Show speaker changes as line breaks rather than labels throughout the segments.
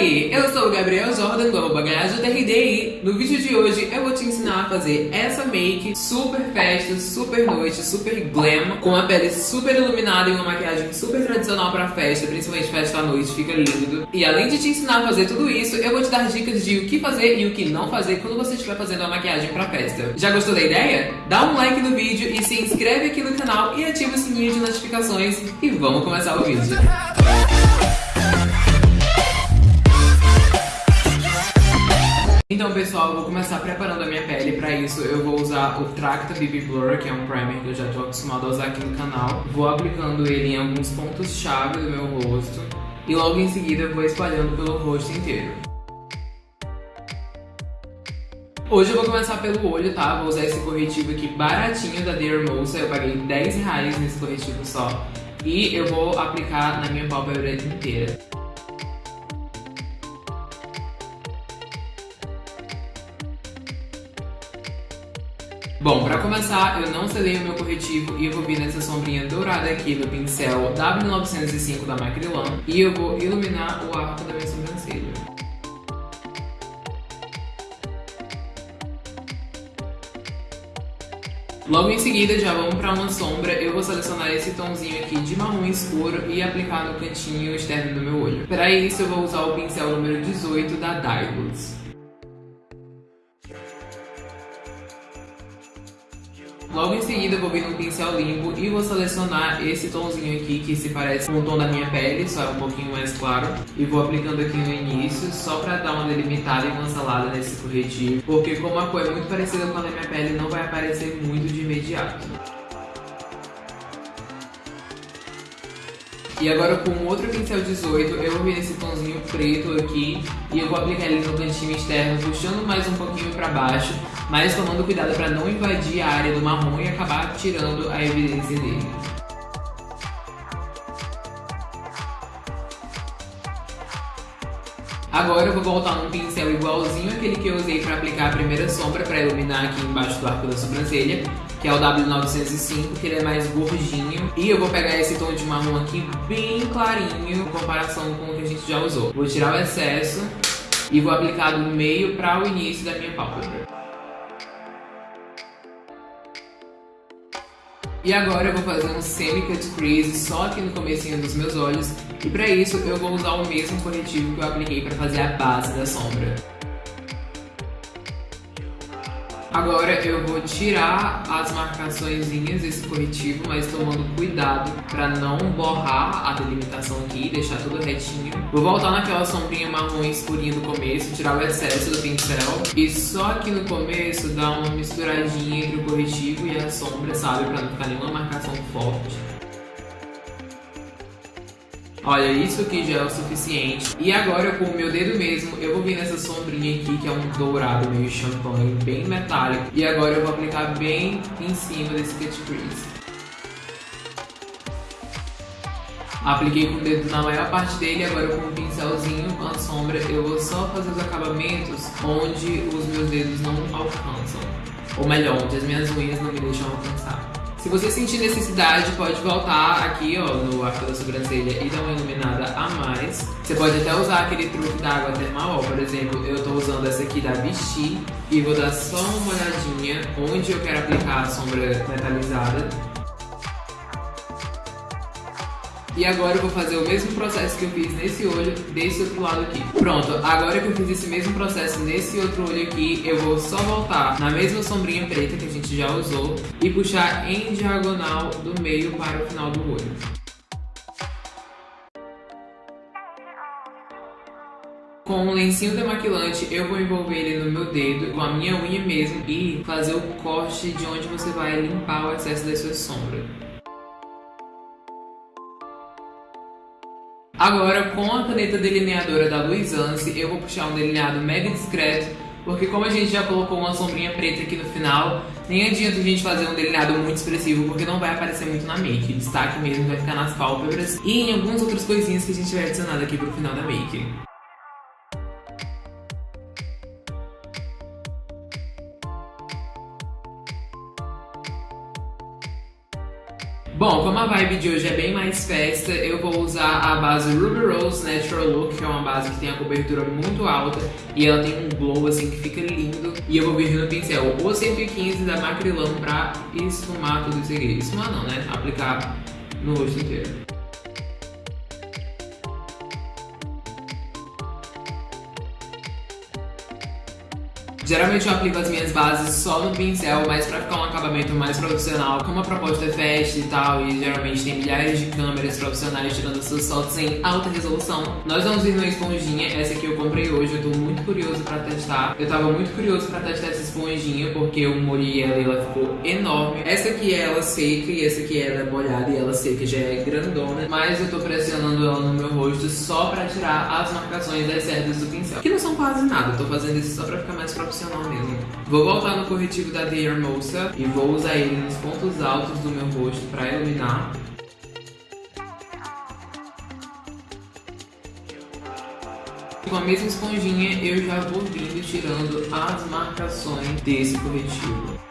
aí, eu sou o Gabriel Jordan, do TRDI. No vídeo de hoje eu vou te ensinar a fazer essa make super festa, super noite, super glam, com a pele super iluminada e uma maquiagem super tradicional pra festa, principalmente festa à noite, fica lindo. E além de te ensinar a fazer tudo isso, eu vou te dar dicas de o que fazer e o que não fazer quando você estiver fazendo a maquiagem pra festa. Já gostou da ideia? Dá um like no vídeo e se inscreve aqui no canal e ativa o sininho de notificações e vamos começar o vídeo. Então pessoal, eu vou começar preparando a minha pele, pra isso eu vou usar o Tracta BB Blur, que é um primer que eu já estou acostumado a usar aqui no canal. Vou aplicando ele em alguns pontos-chave do meu rosto e logo em seguida eu vou espalhando pelo rosto inteiro. Hoje eu vou começar pelo olho, tá? Vou usar esse corretivo aqui baratinho da Dermosa, eu paguei 10 reais nesse corretivo só. E eu vou aplicar na minha pálpebra inteira. Bom, pra começar, eu não selei o meu corretivo e eu vou vir nessa sombrinha dourada aqui do pincel W905 da Macrylan e eu vou iluminar o arco da minha sobrancelha. Logo em seguida, já vamos para uma sombra. Eu vou selecionar esse tomzinho aqui de marrom escuro e aplicar no cantinho externo do meu olho. Para isso, eu vou usar o pincel número 18 da Dylos. Logo em seguida vou vir no pincel limpo e vou selecionar esse tomzinho aqui que se parece com o tom da minha pele, só é um pouquinho mais claro. E vou aplicando aqui no início, só pra dar uma delimitada e cancelada nesse corretivo. Porque como a cor é muito parecida com a da minha pele, não vai aparecer muito de imediato. E agora com outro pincel 18, eu vou vir nesse tomzinho preto aqui e eu vou aplicar ele no cantinho externo, puxando mais um pouquinho pra baixo, mas tomando cuidado para não invadir a área do marrom e acabar tirando a evidência dele. Agora eu vou voltar num pincel igualzinho aquele que eu usei para aplicar a primeira sombra para iluminar aqui embaixo do arco da sobrancelha que é o W905, que ele é mais gordinho. E eu vou pegar esse tom de marrom aqui bem clarinho, em comparação com o que a gente já usou. Vou tirar o excesso e vou aplicar do meio para o início da minha pálpebra. E agora eu vou fazer um semi-cut crease só aqui no comecinho dos meus olhos. E para isso eu vou usar o mesmo corretivo que eu apliquei para fazer a base da sombra. Agora eu vou tirar as marcações desse corretivo, mas tomando cuidado para não borrar a delimitação aqui, deixar tudo retinho. Vou voltar naquela sombrinha marrom escurinha do começo, tirar o excesso do pincel. E só aqui no começo dar uma misturadinha entre o corretivo e a sombra, sabe? Para não ficar nenhuma marcação forte. Olha, isso aqui já é o suficiente. E agora, com o meu dedo mesmo, eu vou vir nessa sombrinha aqui, que é um dourado meio champanhe, bem metálico. E agora eu vou aplicar bem em cima desse cut crease. Apliquei com o dedo na maior parte dele, agora com um pincelzinho, com a sombra, eu vou só fazer os acabamentos onde os meus dedos não alcançam. Ou melhor, onde as minhas unhas não me deixam alcançar. Se você sentir necessidade, pode voltar aqui ó, no arco da sobrancelha e dar uma iluminada a mais. Você pode até usar aquele truque da água termal, ó. por exemplo, eu estou usando essa aqui da Vichy e vou dar só uma olhadinha onde eu quero aplicar a sombra metalizada E agora eu vou fazer o mesmo processo que eu fiz nesse olho, desse outro lado aqui. Pronto, agora que eu fiz esse mesmo processo nesse outro olho aqui, eu vou só voltar na mesma sombrinha preta que a gente já usou e puxar em diagonal do meio para o final do olho. Com um lencinho demaquilante, eu vou envolver ele no meu dedo, com a minha unha mesmo, e fazer o corte de onde você vai limpar o excesso da sua sombra. Agora, com a caneta delineadora da Luisance, eu vou puxar um delineado mega discreto, porque como a gente já colocou uma sombrinha preta aqui no final, nem adianta a gente fazer um delineado muito expressivo, porque não vai aparecer muito na make. O destaque mesmo vai ficar nas pálpebras e em algumas outras coisinhas que a gente vai adicionar aqui pro final da make. Bom, como a vibe de hoje é bem mais festa, eu vou usar a base Ruby Rose Natural Look, que é uma base que tem a cobertura muito alta e ela tem um glow assim que fica lindo. E eu vou vir no pincel o 115 da Macrylan pra esfumar tudo isso aqui. Esfumar não, né? Aplicar no rosto inteiro. Geralmente eu aplico as minhas bases só no pincel, mas pra ficar um acabamento mais profissional, como a proposta é festa e tal, e geralmente tem milhares de câmeras profissionais tirando suas fotos em alta resolução, nós vamos vir numa esponjinha, essa aqui eu comprei hoje, eu tô muito curioso pra testar. Eu tava muito curioso pra testar essa esponjinha, porque eu molhei ela e ela ficou enorme. Essa aqui é ela seca e essa aqui é ela molhada e ela seca já é grandona, mas eu tô pressionando ela no meu rosto só pra tirar as marcações das cerdas do pincel, que não são quase nada, eu tô fazendo isso só pra ficar mais profissional mesmo. Vou voltar no corretivo da The Hermosa e vou usar ele nos pontos altos do meu rosto para iluminar. Com a mesma esponjinha eu já vou vindo tirando as marcações desse corretivo.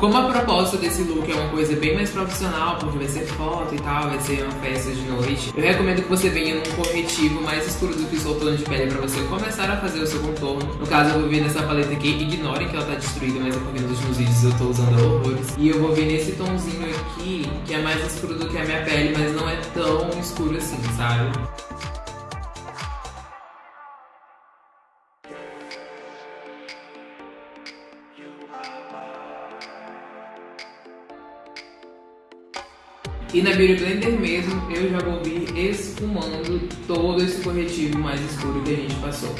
Como a proposta desse look é uma coisa bem mais profissional, porque vai ser foto e tal, vai ser uma festa de noite, eu recomendo que você venha num corretivo mais escuro do que o seu tom de pele pra você começar a fazer o seu contorno. No caso, eu vou vir nessa paleta aqui, ignorem que ela tá destruída, mas é porque nos últimos vídeos eu tô usando horrores. E eu vou vir nesse tomzinho aqui, que é mais escuro do que a minha pele, mas não é tão escuro assim, sabe? E na Beauty Blender mesmo, eu já vou vir esfumando todo esse corretivo mais escuro que a gente passou.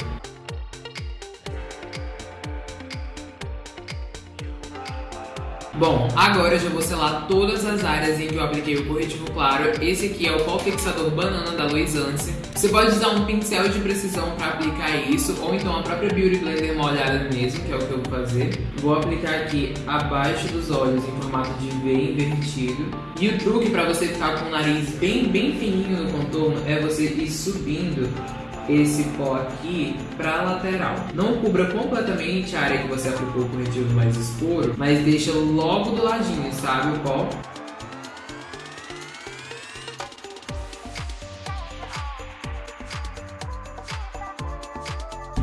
Bom, agora eu já vou selar todas as áreas em que eu apliquei o corretivo claro. Esse aqui é o pó fixador banana da Luisance. Você pode usar um pincel de precisão para aplicar isso, ou então a própria Beauty Blender molhada mesmo, que é o que eu vou fazer. Vou aplicar aqui abaixo dos olhos em formato de V invertido. E o truque para você ficar com o nariz bem, bem fininho no contorno é você ir subindo esse pó aqui para a lateral. Não cubra completamente a área que você aplicou o corretivo mais escuro, mas deixa logo do ladinho, sabe, o pó?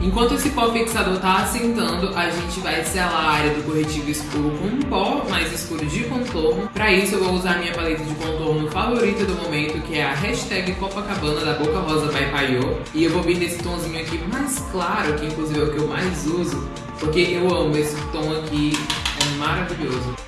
Enquanto esse pó fixador está assentando, a gente vai selar a área do corretivo escuro com um pó mais escuro de contorno. Para isso eu vou usar a minha paleta de contorno favorita do momento, que é a hashtag Copacabana da Boca Rosa by Paiô. E eu vou vir nesse tomzinho aqui mais claro, que inclusive é o que eu mais uso, porque eu amo esse tom aqui, é maravilhoso.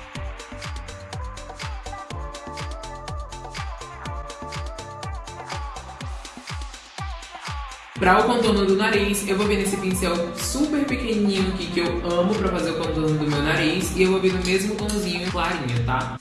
Para o contorno do nariz, eu vou vir nesse pincel super pequenininho aqui que eu amo para fazer o contorno do meu nariz e eu vou vir no mesmo tomzinho clarinho, tá?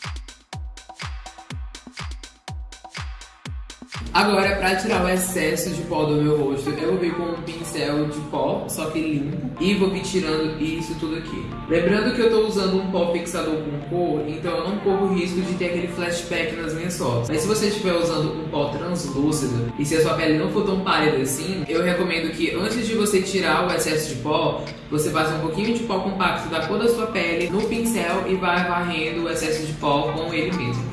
Agora, pra tirar o excesso de pó do meu rosto, eu vou vir com um pincel de pó, só que limpo, e vou vir tirando isso tudo aqui. Lembrando que eu tô usando um pó fixador com cor, então eu não corro risco de ter aquele flashback nas minhas fotos. Mas se você estiver usando um pó translúcido, e se a sua pele não for tão pálida assim, eu recomendo que antes de você tirar o excesso de pó, você passe um pouquinho de pó compacto da cor da sua pele no pincel e vai varrendo o excesso de pó com ele mesmo.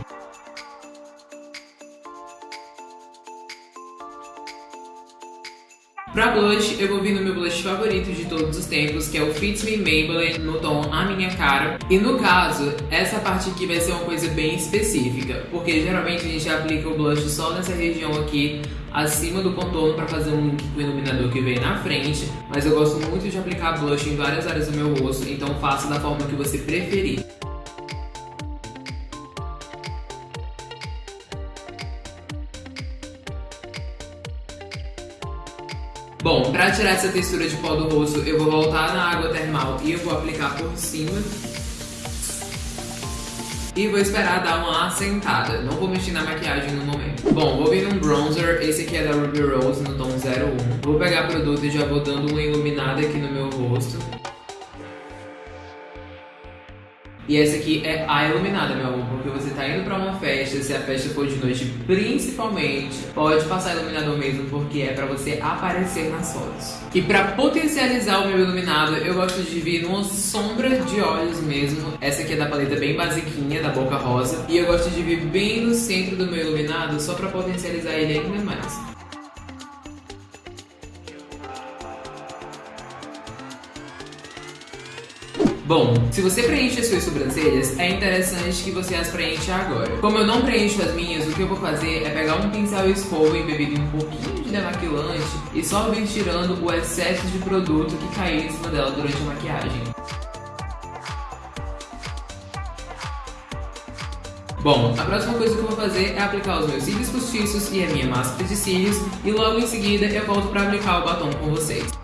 Pra blush, eu vou vir no meu blush favorito de todos os tempos, que é o Fit Me Maybelline no tom A Minha Cara. E no caso, essa parte aqui vai ser uma coisa bem específica, porque geralmente a gente aplica o blush só nessa região aqui, acima do contorno para fazer um link com iluminador que vem na frente, mas eu gosto muito de aplicar blush em várias áreas do meu rosto, então faça da forma que você preferir. Pra tirar essa textura de pó do rosto, eu vou voltar na água termal e eu vou aplicar por cima. E vou esperar dar uma assentada. Não vou mexer na maquiagem no momento. Bom, vou vir num bronzer. Esse aqui é da Ruby Rose, no tom 01. Vou pegar produto e já vou dando uma iluminada aqui no meu rosto. E essa aqui é a iluminada, meu amor, porque você tá indo pra uma festa, se a festa for de noite principalmente, pode passar iluminador mesmo, porque é pra você aparecer nas fotos. E pra potencializar o meu iluminado, eu gosto de vir numa sombra de olhos mesmo. Essa aqui é da paleta bem basiquinha, da Boca Rosa. E eu gosto de vir bem no centro do meu iluminado, só pra potencializar ele ainda mais. Bom, se você preenche as suas sobrancelhas, é interessante que você as preencha agora. Como eu não preencho as minhas, o que eu vou fazer é pegar um pincel e escova embebido em um pouquinho de demaquilante e só vir tirando o excesso de produto que caiu em cima dela durante a maquiagem. Bom, a próxima coisa que eu vou fazer é aplicar os meus cílios postiços e a minha máscara de cílios e logo em seguida eu volto para aplicar o batom com vocês.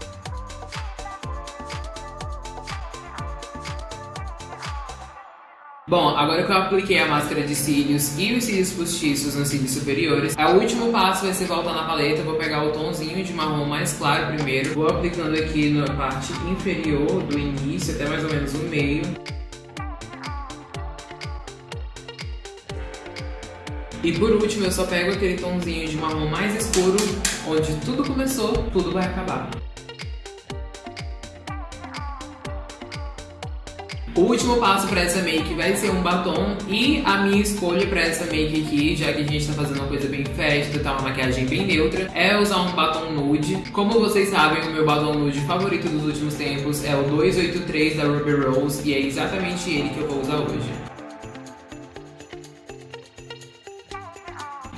Bom, agora que eu apliquei a máscara de cílios e os cílios postiços nos cílios superiores, o último passo vai ser voltar na paleta, vou pegar o tomzinho de marrom mais claro primeiro, vou aplicando aqui na parte inferior do início até mais ou menos o meio. E por último, eu só pego aquele tomzinho de marrom mais escuro, onde tudo começou, tudo vai acabar. O último passo para essa make vai ser um batom e a minha escolha para essa make aqui, já que a gente tá fazendo uma coisa bem festa, tá uma maquiagem bem neutra, é usar um batom nude. Como vocês sabem, o meu batom nude favorito dos últimos tempos é o 283 da Ruby Rose e é exatamente ele que eu vou usar hoje.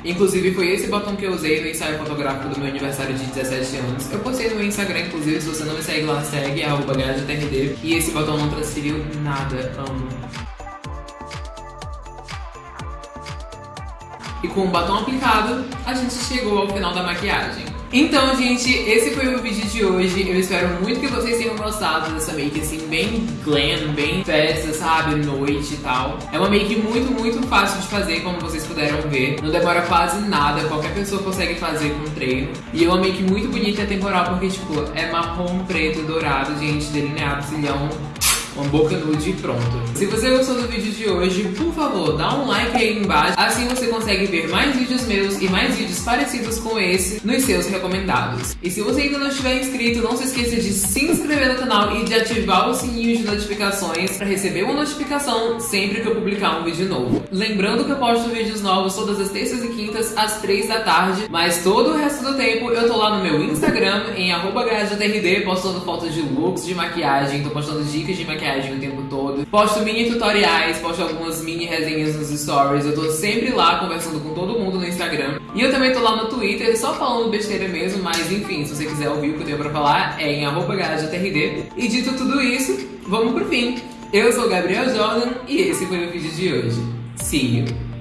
Inclusive foi esse batom que eu usei no ensaio fotográfico do meu aniversário de 17 anos. Eu postei no meu Instagram, inclusive, se você não me segue lá, segue, arroba E esse batom não transferiu nada, amo. E com o batom aplicado, a gente chegou ao final da maquiagem. Então, gente, esse foi o vídeo de hoje. Eu espero muito que vocês tenham gostado dessa make, assim, bem glam, bem festa, sabe? Noite e tal. É uma make muito, muito fácil de fazer, como vocês puderam ver. Não demora quase nada, qualquer pessoa consegue fazer com treino. E é uma make muito bonita e temporal, porque, tipo, é marrom, preto, dourado, gente, delineado, cilhão uma boca nude e pronto. Se você gostou do vídeo de hoje, por favor, dá um like aí embaixo, assim você consegue ver mais vídeos meus e mais vídeos parecidos com esse nos seus recomendados. E se você ainda não estiver inscrito, não se esqueça de se inscrever no canal e de ativar o sininho de notificações para receber uma notificação sempre que eu publicar um vídeo novo. Lembrando que eu posto vídeos novos todas as terças e quintas às 3 da tarde, mas todo o resto do tempo eu tô lá no meu Instagram, em arroba postando fotos de looks de maquiagem, tô postando dicas de maquiagem maquiagem o tempo todo. Posto mini tutoriais, posto algumas mini resenhas nos stories. Eu tô sempre lá conversando com todo mundo no Instagram. E eu também tô lá no Twitter, só falando besteira mesmo, mas enfim, se você quiser ouvir o que eu tenho pra falar, é em arroba E dito tudo isso, vamos pro fim. Eu sou Gabriel Jordan e esse foi o vídeo de hoje. See you!